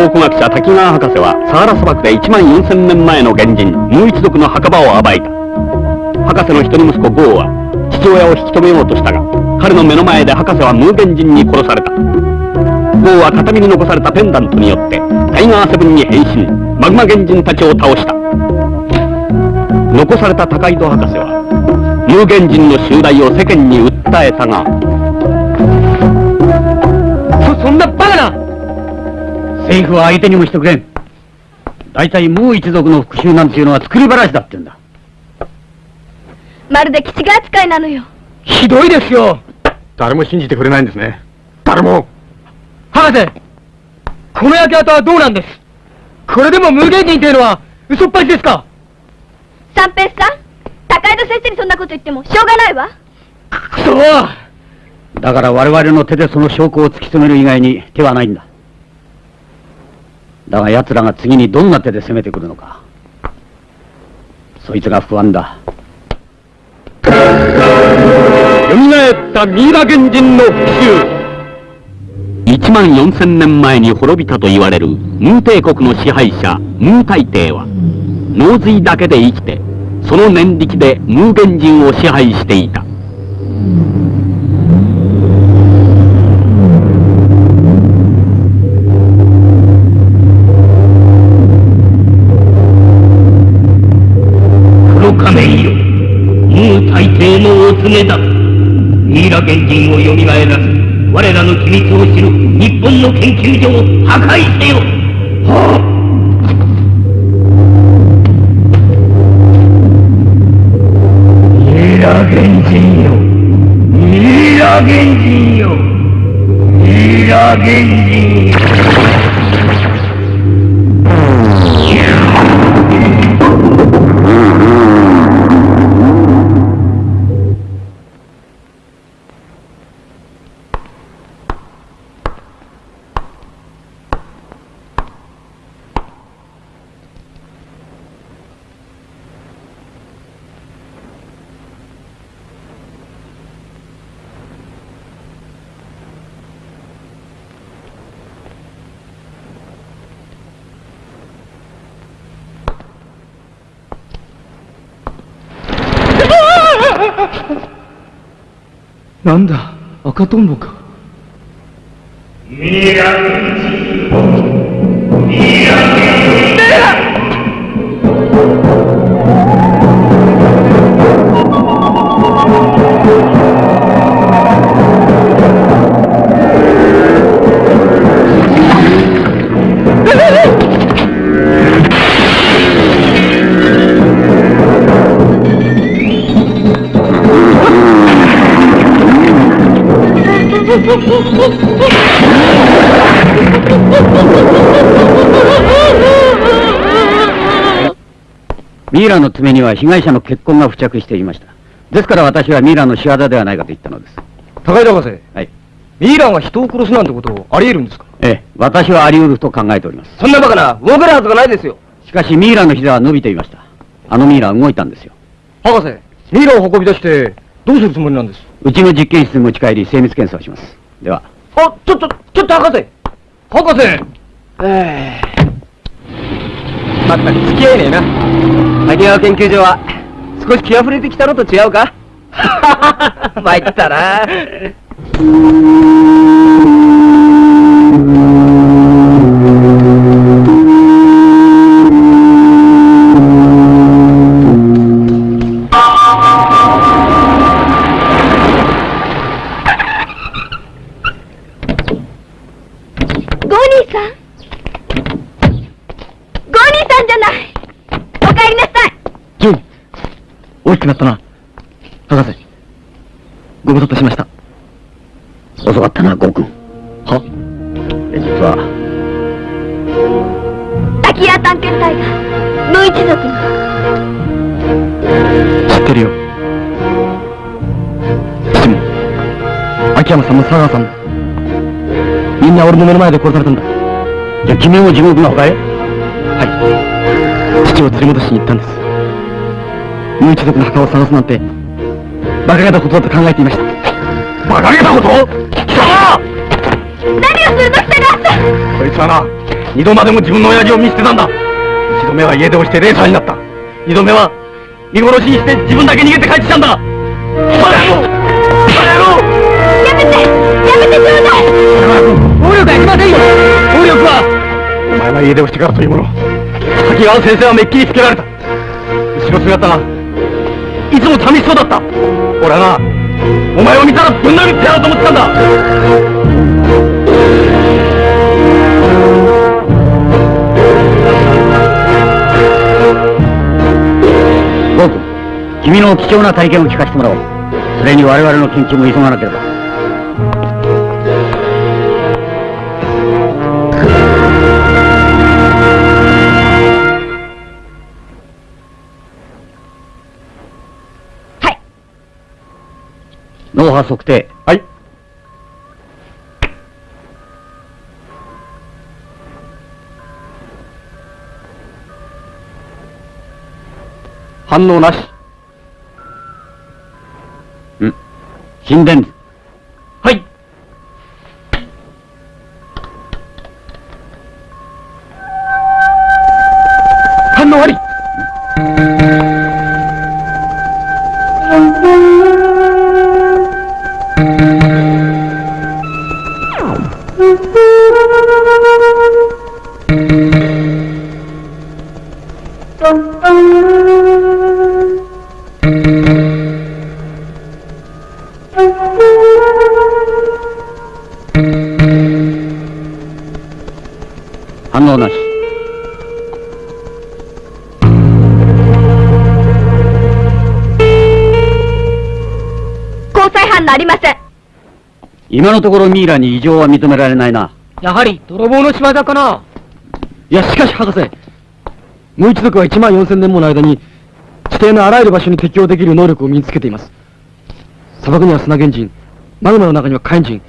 考古学者滝川博士はサハラ砂漠で1万4000年前の原人ムー一族の墓場を暴いた。博士の一人息子ゴーは父親を引き止めようとしたが彼の目の前で博士はムー原人に殺された。ゴーは片身に残されたペンダントによってタイガーセブンに変身マグマ原人たちを倒した。残された高井戸博士はムー原人の襲来を世間に訴えたがそ、そんな政府は相手にもしてくれん。大体ムー一族の復讐なんていうのは作り話だって言うんだ。まるで基地が扱いなのよ。ひどいですよ誰も信じてくれないんですね。誰も。博士この焼け跡はどうなんです？これでも無限人っていうのは嘘っぱちですか？三平さん、高井戸先生にそんなこと言ってもしょうがないわ。くそだから我々の手でその証拠を突き止める以外に手はないんだ。だが奴らが次にどんな手で攻めてくるのか。そいつが不安だ。蘇ったミイラ原人の復讐1万4000年前に滅びたと言われるムー帝国の支配者ムー大帝は脳髄だけで生きてその念力でムー原人を支配していた告げだミイラ原人をよみがえらせ我らの機密を知る日本の研究所を破壊せよ。はあ。ミイラ原人よ。ミイラ原人よ。ミイラ原人よ。なんだ？赤とんぼか。イラの爪には被害者の血痕が付着していました。ですから私はミイラの仕業ではないかと言ったのです。高井博士、はい。ミイラが人を殺すなんてことあり得るんですか？ええ、私はあり得ると考えております。そんなバカな、動けるはずがないですよ。しかしミイラの膝は伸びていました。あのミイラは動いたんですよ。博士、ミイラを運び出して、どうするつもりなんです？うちの実験室に持ち帰り精密検査をします。では。あ、ちょっと、ちょっと博士博士えまったく付き合えねえな。滝川研究所は、少し気あふれてきたのと違うか？参ったな。ゴニーさんじゃないお帰りなさいジュン、大きくなったな。博士、ご無沙汰しました。遅かったな、ゴー君。は実は、滝谷探検隊が無一族の知ってるよ。父も、秋山さんも佐川さんも、みんな俺の目の前で殺されたんだ。じゃあ君も地獄の他へ？はい。父を連れ戻しに行ったんです。無一族の墓を探すなんて、馬鹿げたことだと考えていました。馬鹿げたこと？貴様何をするの？北川さんこいつはな、二度までも自分の親父を見捨てたんだ。一度目は家出をしてレーサーになった。二度目は見殺しにして自分だけ逃げて帰ってきたんだ。バカ野郎！バカ野郎！やめて！やめてちょうだい！暴力はいけませんよ！暴力はお前が家出をしてからというもの。滝川先生はめっきりつけられた。後ろ姿がいつも寂しそうだった。俺はなお前を見たらぶん殴ってやろうと思ってたんだ。僕君の貴重な体験を聞かせてもらおう。それに我々の研究も急がなければ。脳波測定。はい。反応なし。うん？心電反応なし。交際反応ありません。今のところミイラに異常は認められないな。やはり泥棒の仕業かな。いやしかし博士無一族は1万4000年もの間に地底のあらゆる場所に適応できる能力を身につけています。砂漠には砂原人マグマの中には火炎人。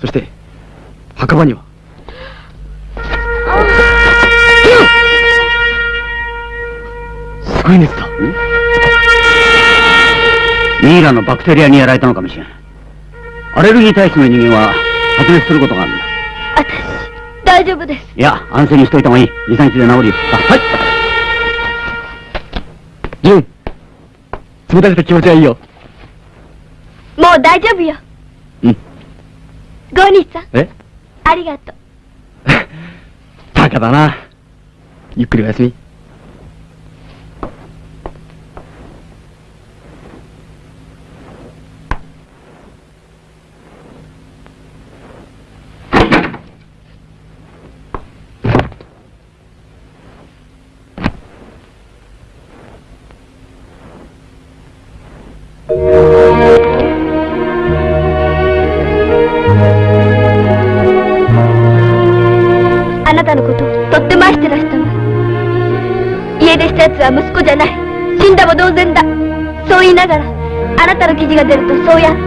そして墓場には。すごい熱だ。ミイラのバクテリアにやられたのかもしれん。アレルギー体質の人間は発熱することがあるんだ。私大丈夫ですいや、安静にしといた方がいい。2、3日で治るよ。あはい。ジュン、冷たくて気持ちはいいよ。もう大丈夫ようん。ゴーニーさんえ？ありがとう バカだな。ゆっくりおやすみ。は息子じゃない。死んだも同然だ。そう言いながらあなたの記事が出るとそうやって。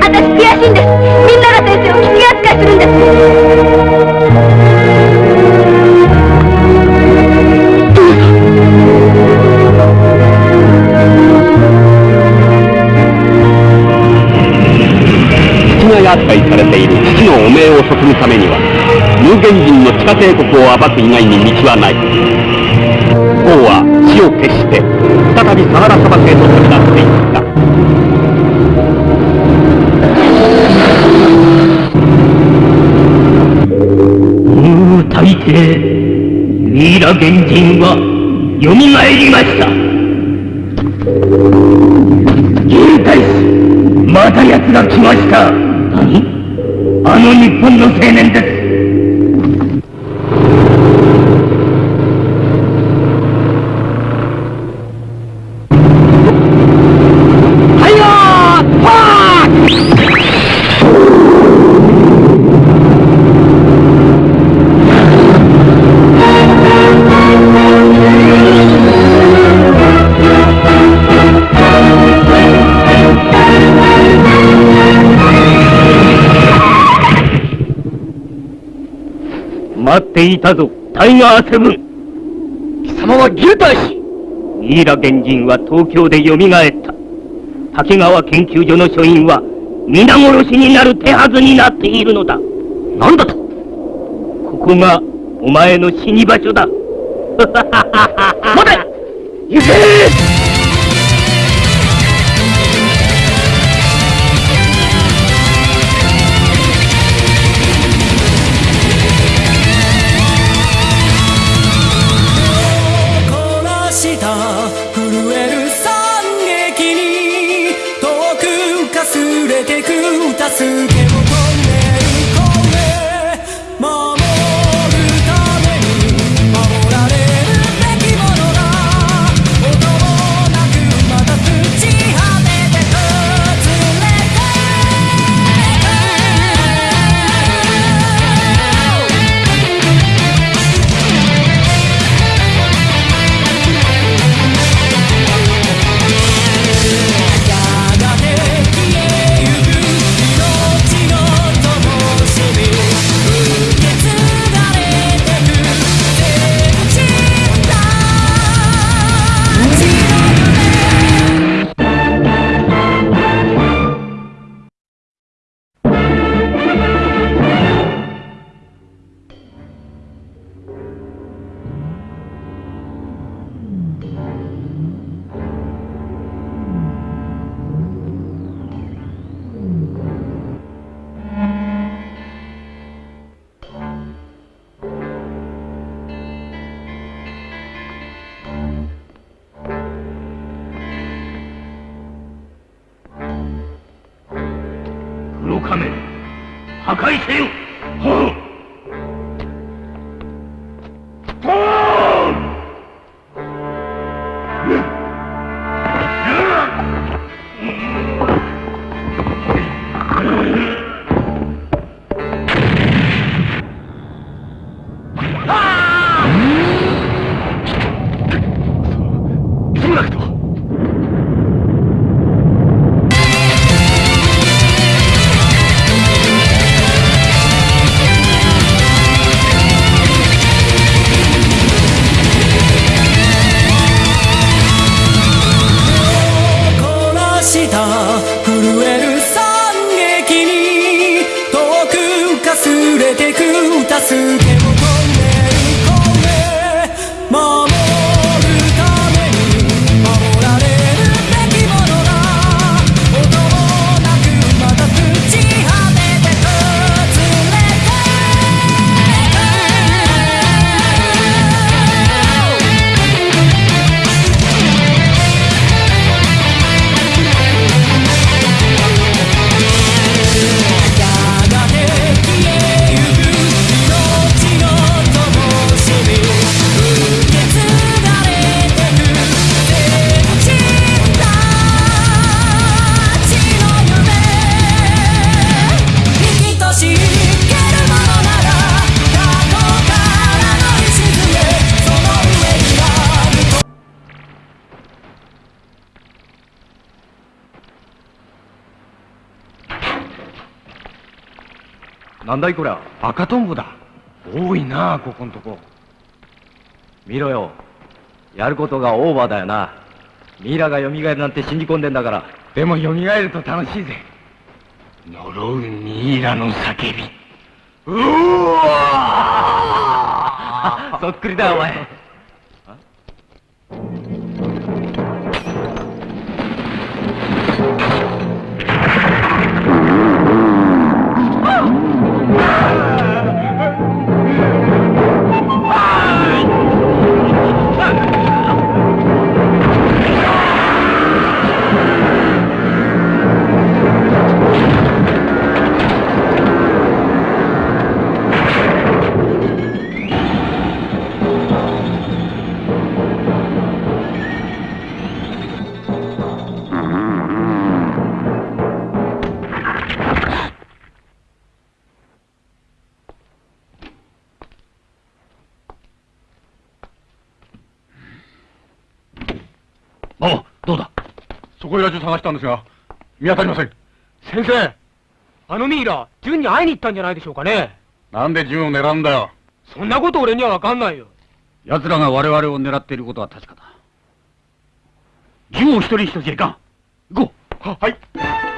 私悔しいんです。みんなが先生を気違い扱いするんです父親扱いされている父の汚名をそぐためには無限人の地下帝国を暴く以外に道はない王は死を決して再びサハラ砂漠へと飛び出していったおお大抵ミイラ原人はよみがえりましたまた奴が来ましたあのていたぞ。タイガーセブン。貴様は牛太子ミイラ原人は東京で蘇った。竹川研究所の所員は皆殺しになる手はずになっているのだ。なんだと。ここがお前の死に場所だ。待て。行けなんだいこりゃ。赤トンボだ。多いなあここんとこ。見ろよ。やることがオーバーだよな。ミイラが蘇るなんて信じ込んでんだから。でも蘇ると楽しいぜ。呪うミイラの叫び。うわ そっくりだよお前こいら中探したんですが見当たりません。先生あのミイラ、純に会いに行ったんじゃないでしょうかね。なんで銃を狙うんだよ。そんなこと俺にはわかんないよ。奴らが我々を狙っていることは確かだ。銃を一人にしときゃいかん。行こう。ははい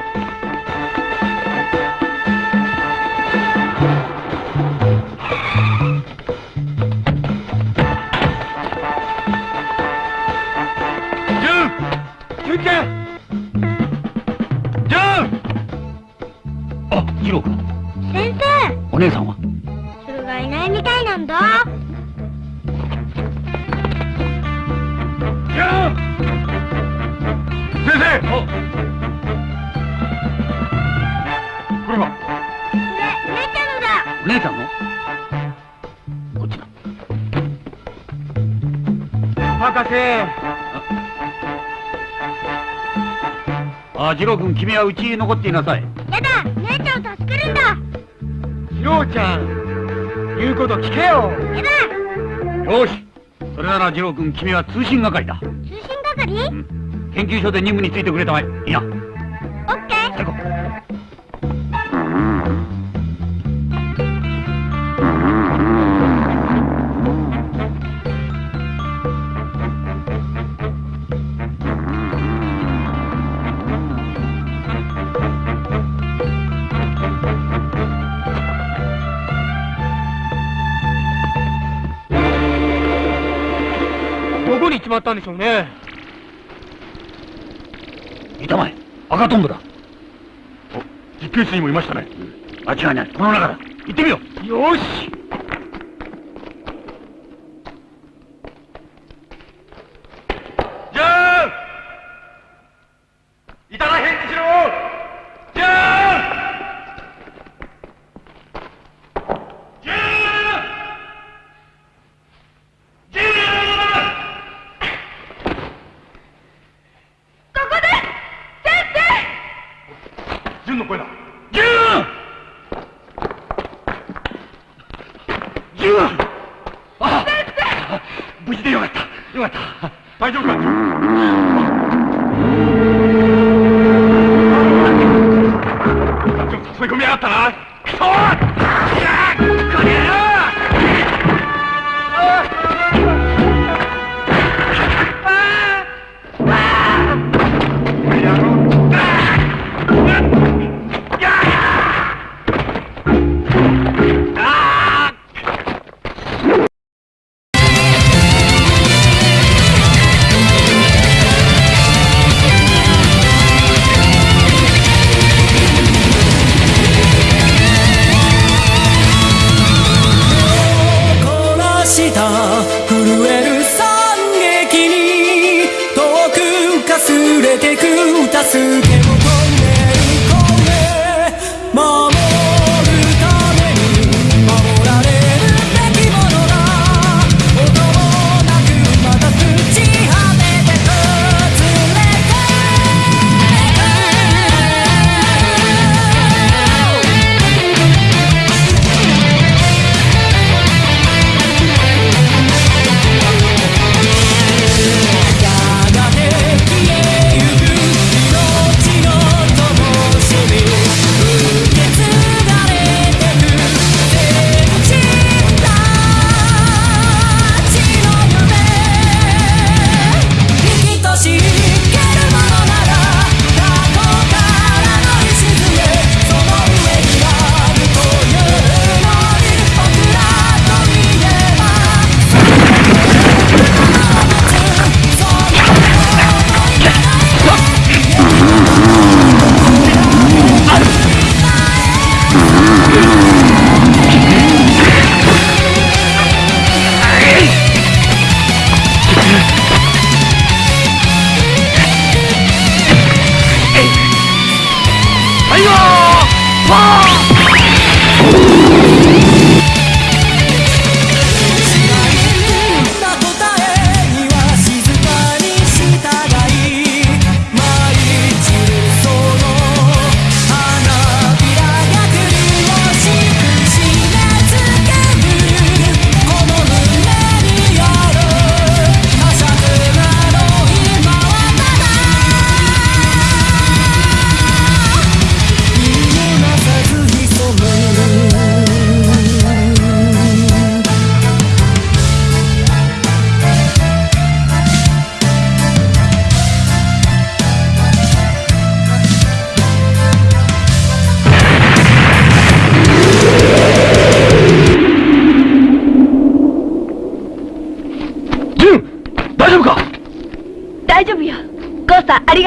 君君はうちに残っていなさい。やだ姉ちゃんを助けるんだ。次郎ちゃん言うこと聞けよ。やだ。よしそれなら二郎君君は通信係だ。通信係？研究所で任務についてくれたまえ。いいなどこに行ったんでしょうね。板前赤トンボだ。実験室にもいましたね。間違いない。この中だ。行ってみよう。よし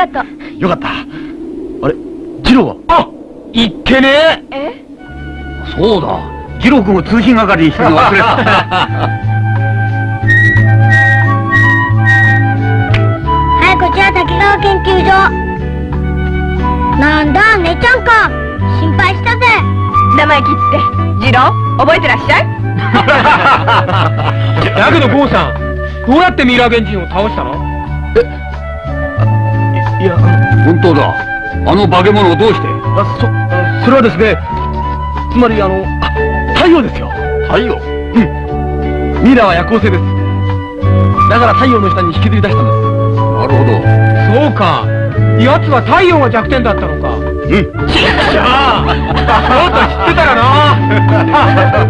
がとう。よかった。あれ？ジローは？あいっけね。え？そうだ。ジロー君を通信係にしてるの忘れてた。はいこちら滝川研究所。なんだ姉ちゃんか。心配したぜ。生意気って。次郎覚えてらっしゃい。だけどゴーさんどうやってミイラ原人を倒したの？本当だ。あの化け物をどうして？あそあそれはですねつまりあのあ太陽ですよ。太陽？うん。ミイラは夜行性です。だから太陽の下に引きずり出したんです。なるほど。そうか。奴は太陽が弱点だったのか。うん。じゃあもっと知ってたらな。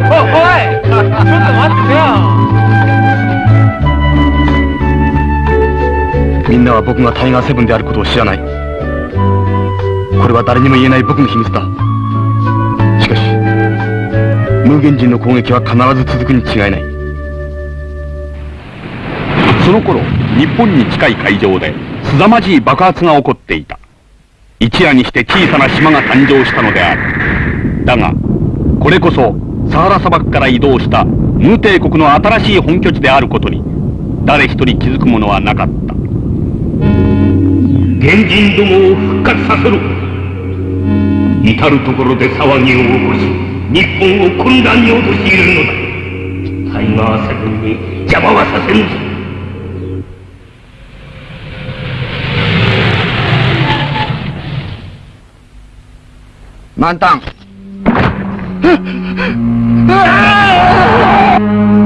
お おいちょっと待ってよ。みんなは僕がタイガーセブンであることを知らないこれは誰にも言えない僕の秘密だ。しかし無限人の攻撃は必ず続くに違いない。その頃日本に近い海上で凄まじい爆発が起こっていた。一夜にして小さな島が誕生したのである。だがこれこそサハラ砂漠から移動したムー帝国の新しい本拠地であることに誰一人気づく者はなかった。原人どもを復活させろ。至る所で騒ぎを起こし日本を混乱に陥れるのだ。タイガーセブンに邪魔はさせぬぞ。満タン。あ